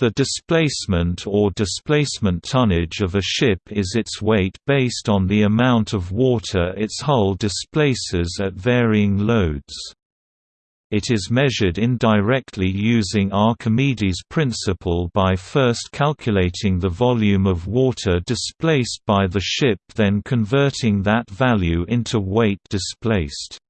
The displacement or displacement tonnage of a ship is its weight based on the amount of water its hull displaces at varying loads. It is measured indirectly using Archimedes' principle by first calculating the volume of water displaced by the ship then converting that value into weight displaced.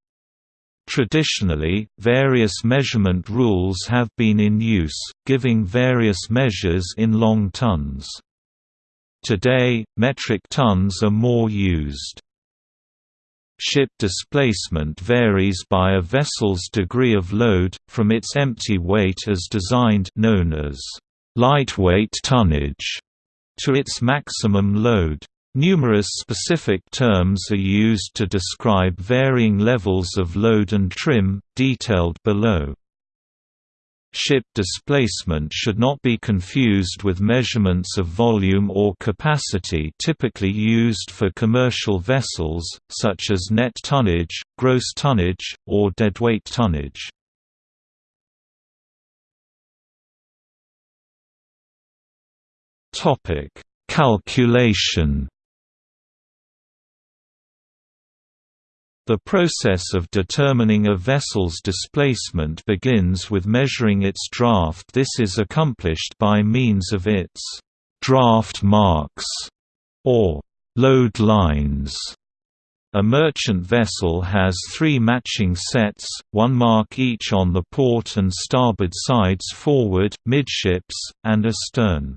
Traditionally, various measurement rules have been in use, giving various measures in long tons. Today, metric tons are more used. Ship displacement varies by a vessel's degree of load, from its empty weight as designed known as lightweight tonnage to its maximum load. Numerous specific terms are used to describe varying levels of load and trim, detailed below. Ship displacement should not be confused with measurements of volume or capacity typically used for commercial vessels, such as net tonnage, gross tonnage, or deadweight tonnage. Calculation The process of determining a vessel's displacement begins with measuring its draft this is accomplished by means of its «draft marks» or «load lines». A merchant vessel has three matching sets, one mark each on the port and starboard sides forward, midships, and astern.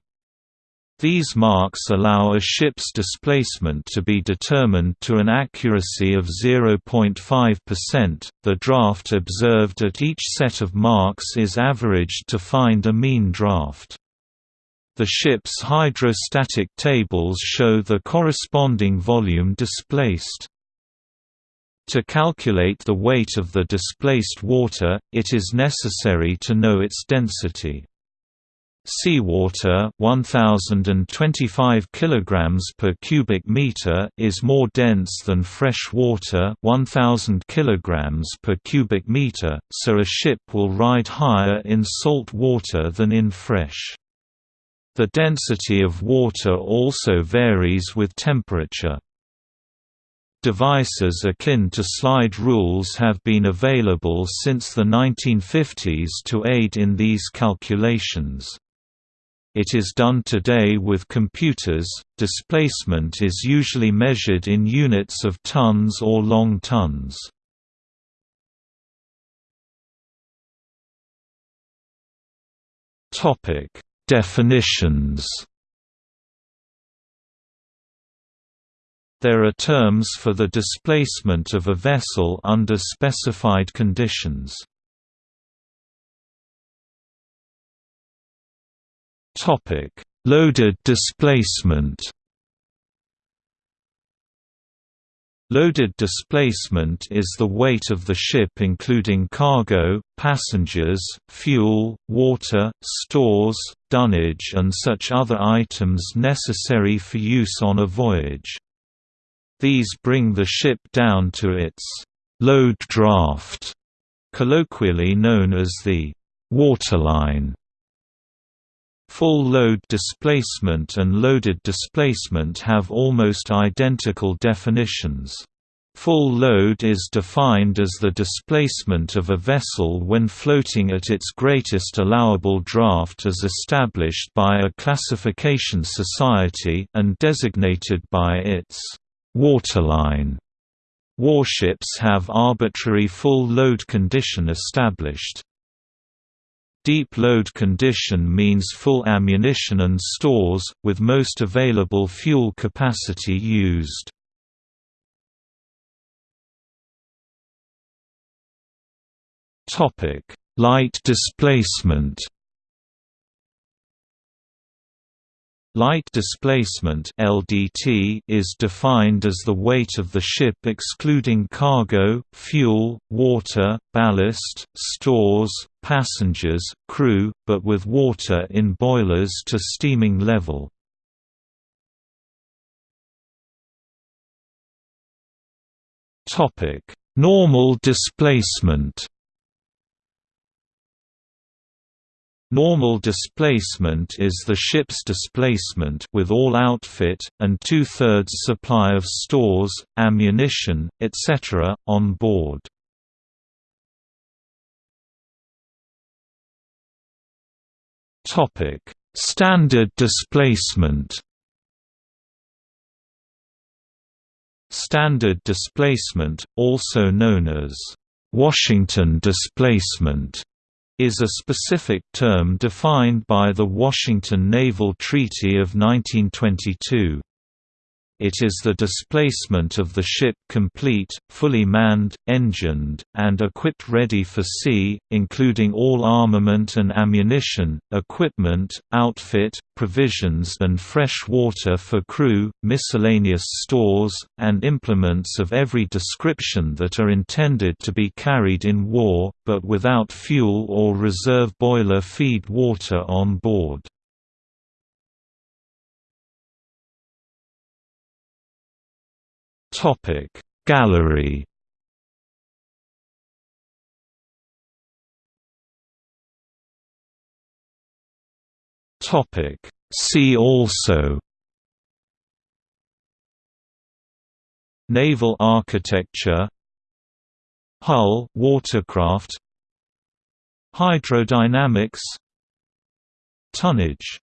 These marks allow a ship's displacement to be determined to an accuracy of 0.5%. The draft observed at each set of marks is averaged to find a mean draft. The ship's hydrostatic tables show the corresponding volume displaced. To calculate the weight of the displaced water, it is necessary to know its density. Seawater 1025 kg per cubic meter is more dense than fresh water 1000 kg per cubic meter, so a ship will ride higher in salt water than in fresh. The density of water also varies with temperature. Devices akin to slide rules have been available since the 1950s to aid in these calculations. It is done today with computers. Displacement is usually measured in units of tons or long tons. Topic: Definitions. There are terms for the displacement of a vessel under specified conditions. Topic: Loaded displacement. Loaded displacement is the weight of the ship including cargo, passengers, fuel, water, stores, dunnage and such other items necessary for use on a voyage. These bring the ship down to its load draft, colloquially known as the waterline. Full load displacement and loaded displacement have almost identical definitions. Full load is defined as the displacement of a vessel when floating at its greatest allowable draft as established by a classification society and designated by its waterline. Warships have arbitrary full load condition established. Deep load condition means full ammunition and stores, with most available fuel capacity used. Light displacement Light displacement (LDT) is defined as the weight of the ship excluding cargo, fuel, water, ballast, stores, passengers, crew, but with water in boilers to steaming level. Topic: Normal displacement Normal displacement is the ship's displacement with all outfit, and two-thirds supply of stores, ammunition, etc., on board. Standard displacement Standard displacement, also known as Washington displacement, is a specific term defined by the Washington Naval Treaty of 1922. It is the displacement of the ship complete, fully manned, engined, and equipped ready for sea, including all armament and ammunition, equipment, outfit, provisions and fresh water for crew, miscellaneous stores, and implements of every description that are intended to be carried in war, but without fuel or reserve boiler feed water on board. Topic Gallery? Topic See also? Naval architecture? Hull watercraft? Hydrodynamics? Tonnage